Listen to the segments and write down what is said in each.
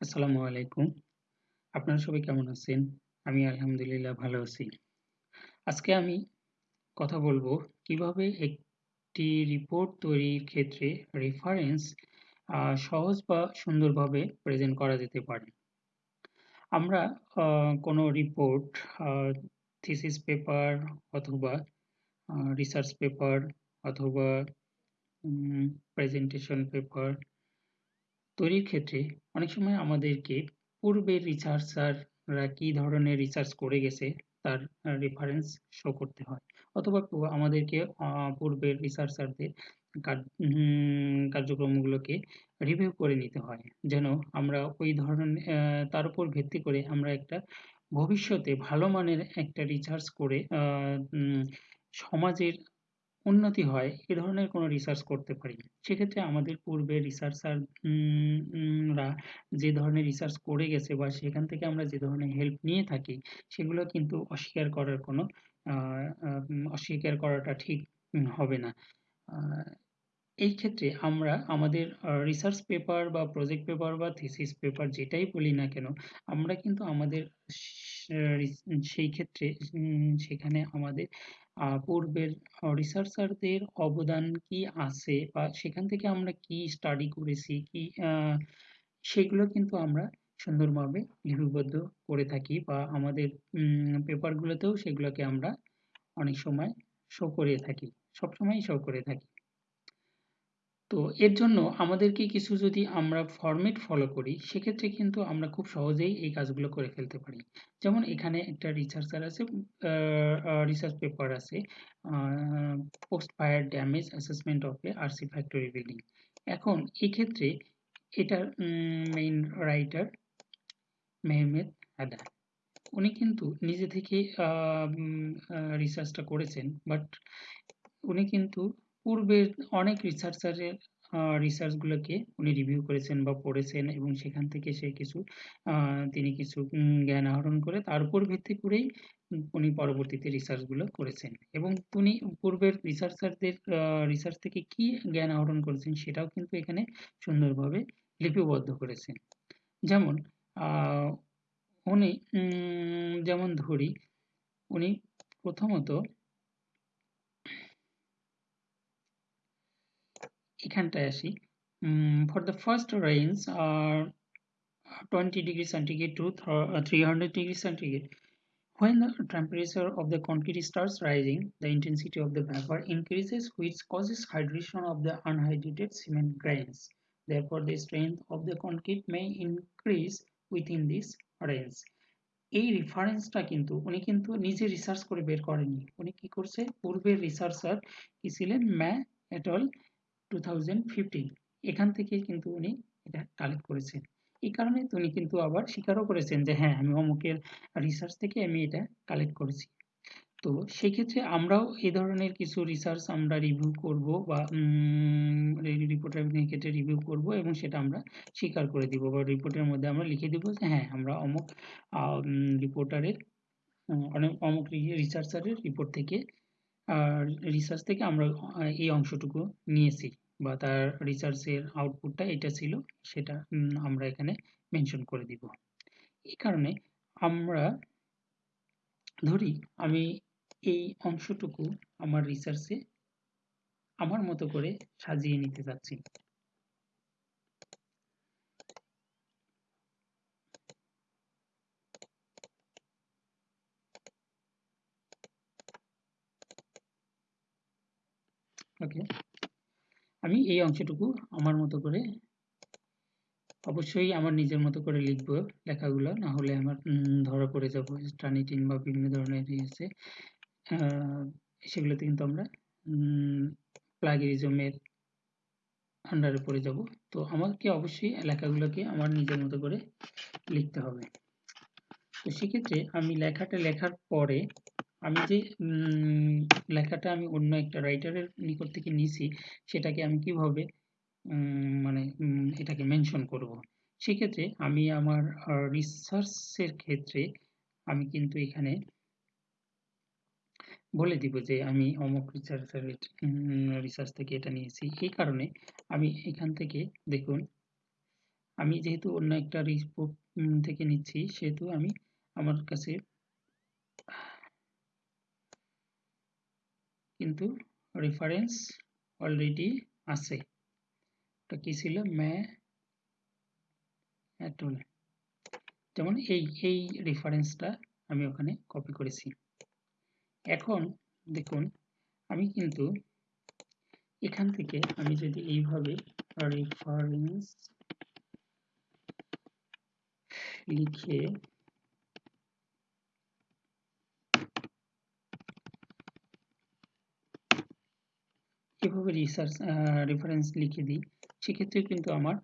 আসসালামু আলাইকুম। আপনারা সবাই কেমন আছেন? আমি আলহামদুলিল্লাহ ভালো আছি। আজকে আমি কথা বলব কীভাবে একটি রিপোর্ট তৈরির ক্ষেত্রে রেফারেন্স সহজ বা সুন্দরভাবে প্রেজেন্ট করা যেতে পারে। আমরা কোনো রিপোর্ট থিসিস পেপার অথবা রিসার্চ পেপার অথবা প্রেজেন্টেশন পেপার তৈরির ক্ষেত্রে অনেক সময় আমাদেরকে পূর্বের রিসার্চাররা কি ধরনের রিসার্চ করে গেছে তার রেফারেন্স শো করতে হয়। অথবা আমাদেরকে পূর্বের রিসার্চারদের কার্যক্রমগুলোকে রিভিউ করে নিতে হয়। যেন আমরা ওই ধরনের তার উপর ভিত্তি করে আমরা একটা ভবিষ্যতে ভালো মানের একটা রিসার্চ করে সমাজের উন্নতি হয়, এ ধরনের কোনো রিসার্চ করতে পারি সেক্ষেত্রে আমাদের পূর্বে রিসার্চার যে ধরনের রিসার্চ করে গেছে বা সেখান থেকে আমরা যে ধরনের হেল্প নিয়ে থাকি, সেগুলো কিন্তু অস্বীকার করার কোনো অস্বীকার করাটা ঠিক হবে না। এই ক্ষেত্রে আমরা আমাদের রিসার্চ পেপার বা প্রজেক্ট পেপার বা থিসিস পেপার যেটাই বলি না কেন, আমরা কিন্তু আমাদের সেই ক্ষেত্রে সেখানে আমাদের পূর্বের রিসার্চারদের অবদান কি আছে বা সেখান থেকে আমরা কি স্টাডি করেছি, কি সেগুলো কিন্তু আমরা সুন্দরভাবে লিপিবদ্ধ করে থাকি বা আমাদের পেপারগুলোতেও সেগুলোকে আমরা অনেক সময় শো করে থাকি, সবসময়ই শো করে থাকি। তো এর জন্য আমাদেরকে কিছু যদি আমরা ফরম্যাট ফলো করি, সেক্ষেত্রে কিন্তু আমরা খুব সহজেই এই কাজগুলো করে ফেলতে পারি। যেমন এখানে একটা রিসার্চার আছে রিসার্চ পেপার আছে post fire damage assessment of a RC factory building এখন এক্ষেত্রে এটার মেইন রাইটার মেহমেদ আদা উনি কিন্তু নিজে থেকে রিসার্চটা করেছেন বাট উনি কিন্তু পূর্বের অনেক রিসার্চারের রিসার্চগুলোকে উনি রিভিউ করেছেন বা পড়েছেন এবং সেখান থেকে সে কিছু তিনি কিছু জ্ঞান আহরণ করে তার উপর ভিত্তি করেই উনি পরবর্তীতে রিসার্চগুলো করেছেন। এবং উনি পূর্বের রিসার্চারদের রিসার্চ থেকে কি জ্ঞান আহরণ করেছেন সেটাও কিন্তু এখানে সুন্দরভাবে লিপিবদ্ধ করেছেন। যেমন উনি যেমন ধরি, উনি প্রথমত এখানটায় আসি। For the first range R twenty degree centigrade to three hundred degree centigrade when the temperature of the concrete starts rising the intensity of the vapour increases which causes hydration of the unhydrated cement grains therefore the strength of the concrete may increase within this range এই রেফারেন্সটা কিন্তু, উনি কিন্তু নিজে research করে বের করেননি। উনি কি করছে? পূর্বের রিসার্চার কী ছিলেন? ম্যা এটল টু এখান থেকে কিন্তু উনি এটা কালেক্ট করেছেন। এই কারণে উনি কিন্তু আবার স্বীকারও করেছেন যে হ্যাঁ আমি অমুকের রিসার্চ থেকে আমি এটা কালেক্ট করেছি। তো সেক্ষেত্রে আমরাও এই ধরনের কিছু রিসার্চ আমরা রিভিউ করব বা রিপোর্টের ক্ষেত্রে রিভিউ করব এবং সেটা আমরা স্বীকার করে দিব বা রিপোর্টের মধ্যে আমরা লিখে দিব যে হ্যাঁ আমরা অমুক রিপোর্টারের অনেক অমুক রিসার্চারের রিপোর্ট থেকে রিসার্চ থেকে আমরা এই অংশটুকু নিয়েছি বা তার রিসার্চের আউটপুটটা এটা ছিল, সেটা আমরা এখানে মেনশন করে দিব। এই কারণে আমরা ধরি, আমি এই অংশটুকু আমার রিসার্চে আমার মতো করে সাজিয়ে নিতে চাচ্ছি। ওকে আমি এই অংশটুকু আমার মতো করে অবশ্যই আমার নিজের মতো করে লিখব লেখাগুলো না হলে আমার ধরা পড়ে যাব। টানিটিন বা বিভিন্ন ধরনের আছে। সেগুলোতে কিন্তু আমরা প্লাগিরিজমের আন্ডারে পড়ে যাব। তো আমাকে অবশ্যই লেখাগুলোকে আমার নিজের মতো করে লিখতে হবে। তো সেক্ষেত্রে আমি লেখাটা লেখার পরে আমি যে লেখাটা আমি অন্য একটা রাইটারের নিকট থেকে নিছি, সেটাকে আমি কীভাবে মানে এটাকে মেনশন করব? সেক্ষেত্রে আমি আমার রিসার্চের ক্ষেত্রে আমি কিন্তু এখানে বলে দিব যে, আমি অমুক রিসার্চের রিসার্চ থেকে এটা নিয়েছি। এই কারণে আমি এখান থেকে দেখুন, আমি যেহেতু অন্য একটা রিপোর্ট থেকে নিচ্ছি, সেহেতু আমি আমার কাছে কিন্তু রেফারেন্স অলরেডি আছে। এটা কি ছিল? ম্যা যেমন এই এই রেফারেন্সটা আমি ওখানে কপি করেছি। এখন দেখুন, আমি কিন্তু এখান থেকে আমি যদি এইভাবে রেফারেন্স লিখে এভাবে রিসার্চ রেফারেন্স লিখে দিই, সেক্ষেত্রে কিন্তু আমার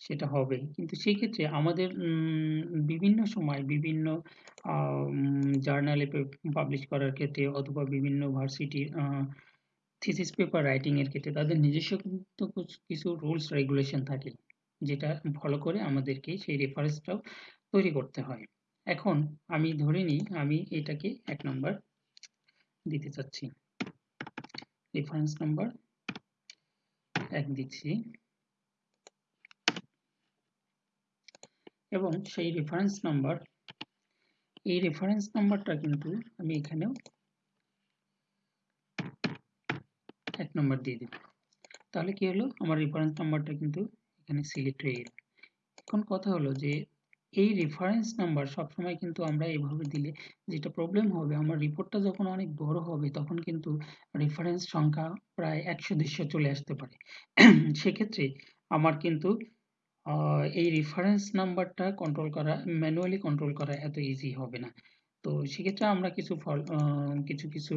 সেটা হবে। কিন্তু সেই ক্ষেত্রে আমাদের বিভিন্ন সময় বিভিন্ন জার্নালে পাবলিশ করার ক্ষেত্রে অথবা বিভিন্ন ভার্সিটির থিসিস পেপার রাইটিং এর ক্ষেত্রে তাদের নিজস্ব কিন্তু কিছু রুলস রেগুলেশন থাকে, যেটা ফলো করে আমাদেরকে সেই রেফারেন্সটাও তৈরি করতে হয়। এখন আমি ধরে নিই, আমি এটাকে এক নম্বর দিতে চাচ্ছি। রেফারেন্স নাম্বার এক দিচ্ছি। এবং সেই রেফারেন্স নাম্বার এই রেফারেন্স নাম্বারটা কিন্তু আমি এখানেও এক নম্বর দিয়ে দেব। তাহলে কি হলো? আমার রেফারেন্স নাম্বারটা কিন্তু এখানে সিলেক্ট হয়ে গেল। এখন কথা হলো যে এই রেফারেন্স নাম্বার সবসময় কিন্তু আমরা এভাবে দিলে যেটা প্রবলেম হবে, আমার রিপোর্টটা যখন অনেক বড় হবে, তখন কিন্তু রেফারেন্স সংখ্যা প্রায় একশো, দেড়শো চলে আসতে পারে। সেক্ষেত্রে আমার কিন্তু এই রেফারেন্স নাম্বারটা কন্ট্রোল করা ম্যানুয়ালি কন্ট্রোল করা এত ইজি হবে না। তো সেক্ষেত্রে আমরা কিছু ফল কিছু কিছু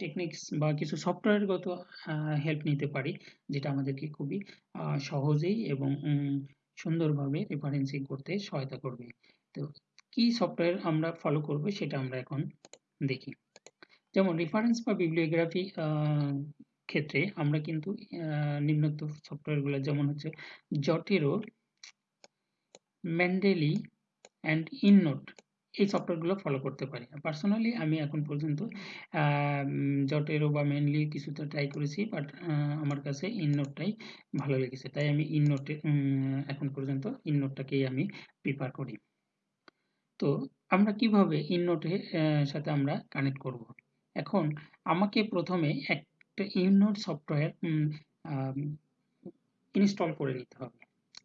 টেকনিক্স বা কিছু সফটওয়্যারগত হেল্প নিতে পারি, যেটা আমাদেরকে খুবই সহজেই এবং সুন্দরভাবে রেফারেন্সিং করতে সহায়তা করবে। তো কি সফটওয়্যার আমরা ফলো করব সেটা আমরা এখন দেখি। যেমন রেফারেন্স বা বিবলিওগ্রাফি ক্ষেত্রে আমরা কিন্তু নিম্নোক্ত সফটওয়্যারগুলো যেমন হচ্ছে জটেরো ম্যান্ডেলি অ্যান্ড ইননোট এই সফটওয়্যারগুলো ফলো করতে পারি। পার্সোনালি আমি এখন পর্যন্ত জটেরো বা মেনলি কিছুটা ট্রাই করেছি বাট আমার কাছে ইননোটটাই ভালো লেগেছে। তাই আমি ইননোটে এখন পর্যন্ত ইননোটটাকেই আমি প্রিফার করি। তো আমরা কীভাবে ইননোটের সাথে আমরা কানেক্ট করব? এখন আমাকে প্রথমে একটা ইননোট সফটওয়্যার ইনস্টল করে নিতে হবে।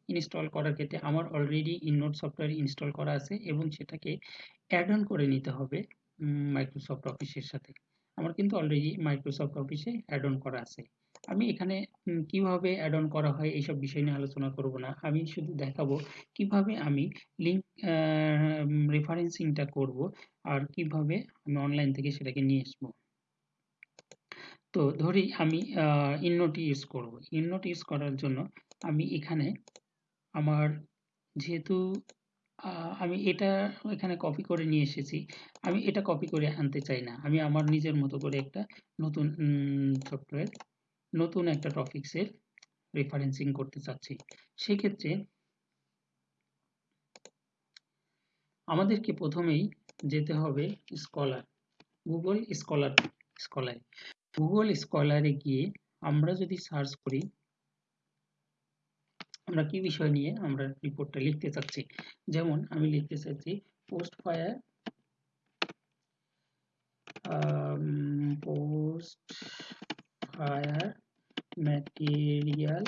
ইনস্টল করার ক্ষেত্রে আমার অলরেডি ইননোট সফটওয়্যার ইনস্টল করা আছে এবং সেটাকে অ্যাড অন করে নিতে হবে মাইক্রোসফট অফিসের সাথে। আমার কিন্তু অলরেডি মাইক্রোসফট অফিসে অ্যাড অন করা আছে। আমি এখানে কীভাবে অ্যাড অন করা হয় এইসব বিষয় নিয়ে আলোচনা করব না। আমি শুধু দেখাবো কীভাবে আমি লিঙ্ক রেফারেন্সিংটা করব আর কীভাবে আমি অনলাইন থেকে সেটাকে নিয়ে আসব। তো ধরি আমি ইননোট ইউজ করব। ইননোট ইউজ করার জন্য আমি এখানে আমার যেহেতু আমি এটা এখানে কপি করে নিয়ে এসেছি, আমি এটা কপি করে আনতে চাই না। আমি আমার নিজের মতো করে একটা নতুন সফটওয়্যার নতুন একটা টপিক্সের রেফারেন্সিং করতে চাচ্ছি। সেক্ষেত্রে আমাদেরকে প্রথমেই যেতে হবে স্কলার গুগল স্কলার স্কলারে গুগল স্কলারে গিয়ে আমরা যদি সার্চ করি আমরা কি বিষয় নিয়ে আমরা রিপোর্টটা লিখতে চাচ্ছি? যেমন আমি লিখতে চাচ্ছি post fire post fire material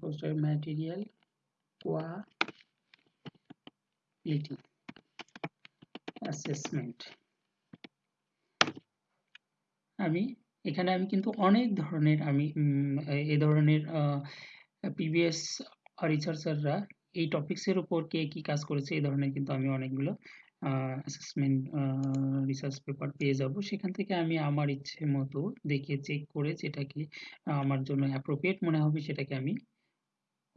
post fire material quality assessment আমি এখানে আমি কিন্তু অনেক ধরনের আমি এ ধরনের প্রিভিয়াস রিসার্চাররা এই টপিক্সের উপর কে কি কাজ করেছে এই ধরনের কিন্তু আমি অনেকগুলো অ্যাসেসমেন্ট রিসার্চ পেপার পেয়ে যাব। সেখান থেকে আমি আমার ইচ্ছে মতো দেখে চেক করে যেটাকে আমার জন্য অ্যাপ্রোপ্রিয়েট মনে হবে সেটাকে আমি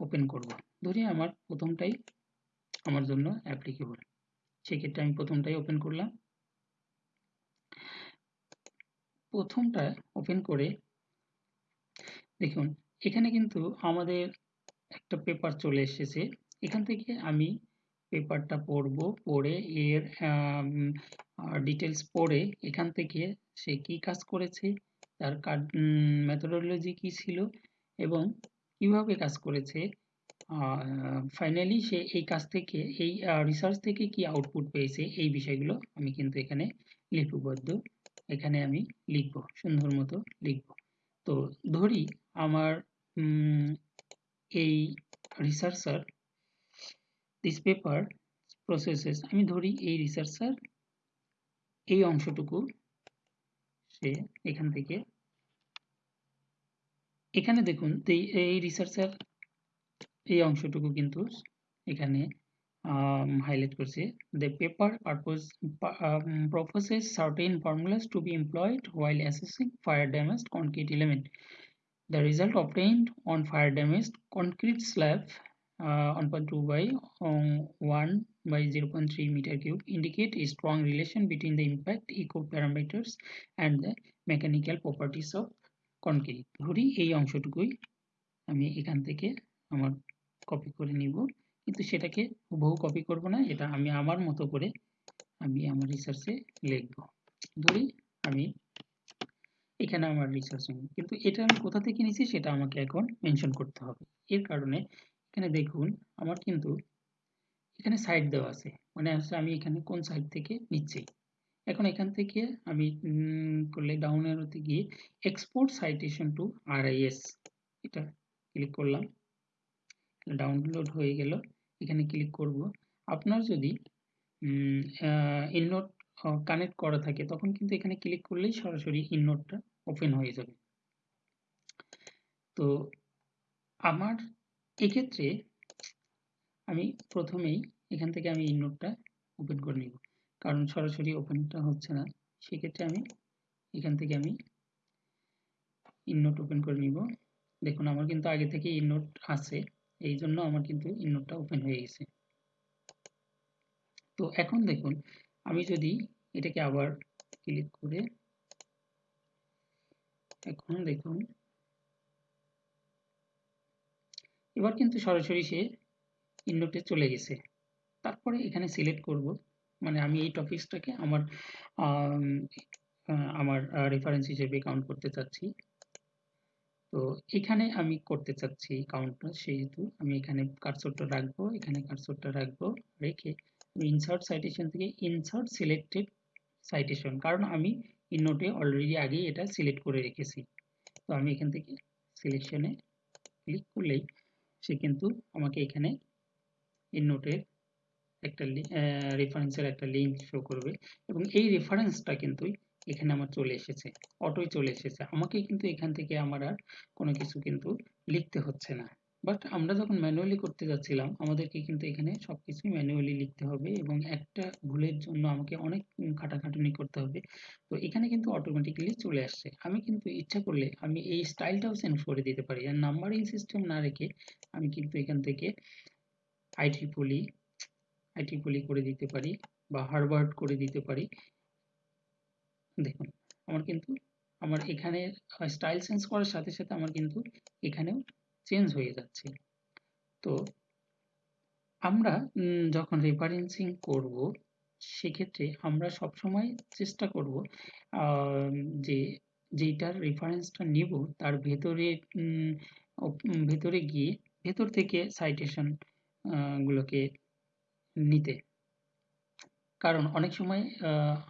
ওপেন করব। ধরি আমার প্রথমটাই আমার জন্য অ্যাপ্লিকেবল সেক্ষেত্রে আমি প্রথমটাই ওপেন করলাম। প্রথমটা ওপেন করে দেখুন, এখানে কিন্তু আমাদের একটা পেপার চলে এসেছে। এখান থেকে আমি পেপারটা পড়ব, পড়ে এর ডিটেলস পড়ে এখান থেকে সে কি কাজ করেছে, তার কার্ড মেথোডোলজি কি ছিল এবং কীভাবে কাজ করেছে ফাইনালি সে এই কাজ থেকে, এই রিসার্চ থেকে কি আউটপুট পেয়েছে, এই বিষয়গুলো আমি কিন্তু এখানে লিপিবদ্ধ। এখানে আমি লিখব, সুন্দর মতো লিখব। তো ধরি আমার এই রিসার্চার দিস পেপার প্রসেসেস আমি ধরি এই রিসার্চার এই অংশটুকু সে এখান থেকে, এখানে দেখুন, এই রিসার্চার এই অংশটুকু কিন্তু এখানে হাইলাইট করছে the paper purpose um, proposes certain formulas to be employed while assessing fire damaged concrete element the result obtained on fire damaged concrete slab uh, 1.2 by um, 1 by 0.3 meter cube indicate a strong relation between the impact eco parameters and the mechanical properties of concrete ধরি এই অংশটুকুই আমি এখান থেকে আমার copy করে নিব কিন্তু সেটাকে বহু কপি করব না, এটা আমি আমার মতো করে আমি আমার রিসার্চে লিখব। ধরি আমি এখানে আমার রিসার্চ কিন্তু এটা আমি কোথা থেকে নিছি সেটা আমাকে এখন মেনশন করতে হবে। এর কারণে এখানে দেখুন, আমার কিন্তু এখানে সাইড দেওয়া আছে মানে আসলে আমি এখানে কোন সাইড থেকে নিচ্ছি। এখন এখান থেকে আমি করলে ডাউন এরোতে গিয়ে এক্সপোর্ট সাইটেশন টু আরআইএস এটা ক্লিক করলাম। ডাউনলোড হয়ে গেল। এখানে ক্লিক করব। আপনার যদি ইননোট কানেক্ট করা থাকে, তখন কিন্তু এখানে ক্লিক করলেই সরাসরি ইননোটটা ওপেন হয়ে যাবে। তো, আমার এক্ষেত্রে আমি প্রথমেই এখান থেকে আমি ইননোটটা ওপেন করে নিব। কারণ সরাসরি ওপেনটা হচ্ছে না। সেক্ষেত্রে আমি এখান থেকে আমি ইননোট ওপেন করে নিব। দেখুন, আমার কিন্তু আগে থেকে ইননোট আছে। এই জন্য আমার কিন্তু ইননোটটা ওপেন হয়ে গেছে। তো এখন দেখুন, আমি যদি এটাকে আবার ক্লিক করে, এখন দেখুন, এবার কিন্তু সরাসরি সে ইননোটে চলে গেছে। তারপরে এখানে সিলেক্ট করব মানে আমি এই টপিকসটাকে আমার আমার রেফারেন্স হিসেবে কাউন্ট করতে চাচ্ছি। তো এখানে আমি করতে চাচ্ছি কাউন্টটা সেহেতু আমি এখানে কারসরটা রাখব, এখানে কারসরটা রাখব, রেখে আমি ইনসার্ট সাইটেশন থেকে ইনসার্ট সিলেক্টেড সাইটেশন কারণ আমি ইননোটে অলরেডি আগেই এটা সিলেক্ট করে রেখেছি। তো আমি এখান থেকে সিলেকশনে ক্লিক করলেই সে কিন্তু আমাকে এখানে ইননোটের একটা রেফারেন্সের একটা লিঙ্ক শো করবে এবং এই রেফারেন্সটা কিন্তু এখানে আমার চলে এসেছে অটোই চলে এসেছে। আমাকে কিন্তু এখান থেকে আমার আর কোনো কিছু কিন্তু লিখতে হচ্ছে না। বাট আমরা যখন ম্যানুয়ালি করতে যাচ্ছিলাম, আমাদেরকে কিন্তু এখানে সবকিছুই ম্যানুয়ালি লিখতে হবে এবং একটা ভুলের জন্য আমাকে অনেক খাটাখাটুনি করতে হবে। তো এখানে কিন্তু অটোমেটিক্যালি চলে আসছে। আমি কিন্তু ইচ্ছা করলে আমি এই স্টাইলটাও চেঞ্জ করে দিতে পারি আর নাম্বারিং সিস্টেম না রেখে আমি কিন্তু এখান থেকে আইটি পলি আইটি পলি করে দিতে পারি বা হারবার্ড করে দিতে পারি। দেখুন, আমার কিন্তু, আমার এখানে স্টাইল চেঞ্জ করার সাথে সাথে আমার কিন্তু এখানেও চেঞ্জ হয়ে যাচ্ছে। তো আমরা যখন রেফারেন্সিং করব, সেক্ষেত্রে আমরা সবসময় চেষ্টা করব যে যেটার রেফারেন্সটা নিব, তার ভেতরে ভেতরে গিয়ে, ভেতর থেকে সাইটেশন গুলোকে নিতে। কারণ অনেক সময়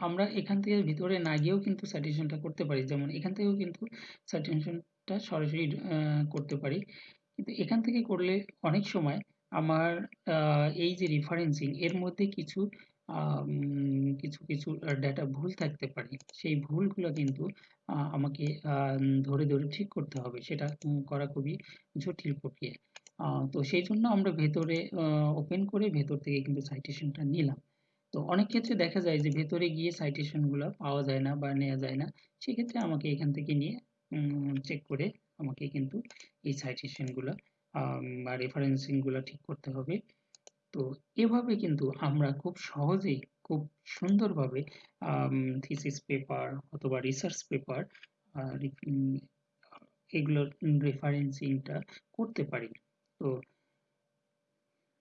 আমরা এখান থেকে ভিতরে না গিয়েও কিন্তু সাইটেশনটা করতে পারি। যেমন এখান থেকেও কিন্তু সাইটেশনটা সরাসরি করতে পারি। কিন্তু এখান থেকে করলে অনেক সময় আমার এই যে রেফারেন্সিং এর মধ্যে কিছু কিছু কিছু ডাটা ভুল থাকতে পারে। সেই ভুলগুলো কিন্তু আমাকে ধরে ধরে ঠিক করতে হবে। সেটা করা খুবই জটিল প্রক্রিয়া। তো সেই জন্য আমরা ভেতরে ওপেন করে ভেতর থেকে কিন্তু সাইটেশনটা নিলাম। তো অনেক ক্ষেত্রে দেখা যায় যে ভেতরে গিয়ে সাইটেশনগুলো পাওয়া যায় না বা নেওয়া যায় না। সেক্ষেত্রে আমাকে এখান থেকে নিয়ে চেক করে আমাকে কিন্তু এই সাইটেশনগুলো বা রেফারেন্সিংগুলো ঠিক করতে হবে। তো এভাবে কিন্তু আমরা খুব সহজেই, খুব সুন্দরভাবে থিসিস পেপার অথবা রিসার্চ পেপার এগুলোর রেফারেন্সিংটা করতে পারি। তো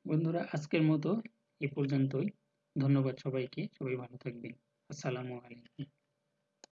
বন্ধুরা, আজকের মতো এ পর্যন্তই। ধন্যবাদ সবাইকে। সবাই ভালো থাকবেন। আসসালামু আলাইকুম।